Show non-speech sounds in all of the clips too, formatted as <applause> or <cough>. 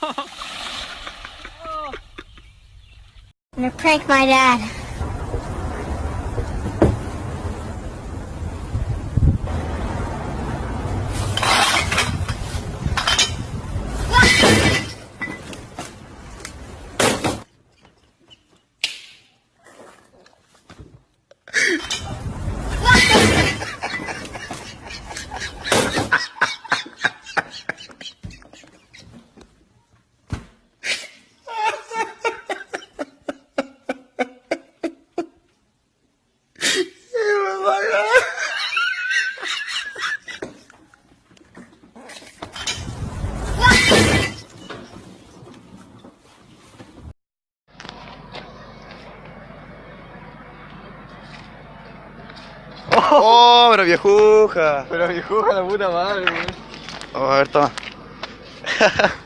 I'm gonna prank my dad. ¡Oh, pero viejuja! Pero viejuja la puta madre, weón. Oh, a ver, toma. <laughs>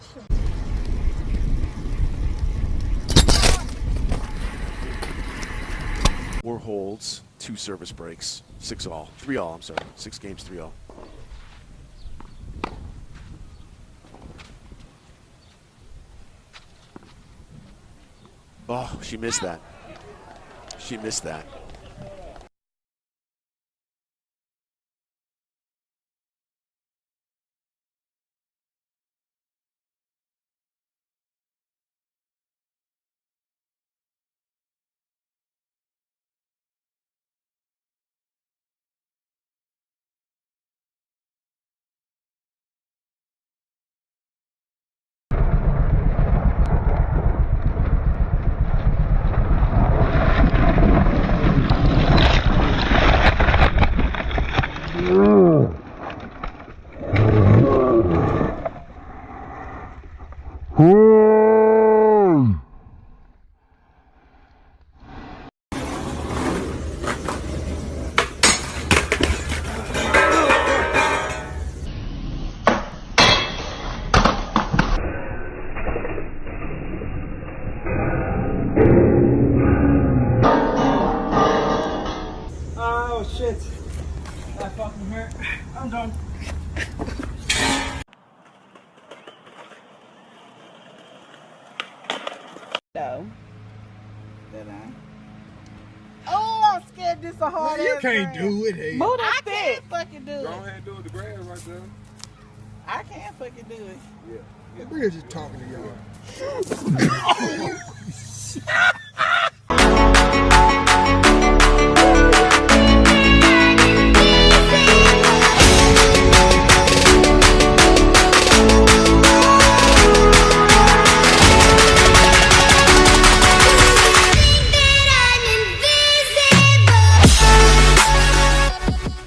是。Four holds, two service breaks, six all, three all. I'm sorry, six games, three all. Oh, she missed that. She missed that. Oh shit. That fucking hurt. I'm done. No. Did I? Oh, I'm scared this a hard You can't grass. do it, hey. Move that I can't fucking do it. Go it. ahead and do it the grass right there. I can't fucking do it. Yeah. We're just talking to y'all. <laughs> <laughs>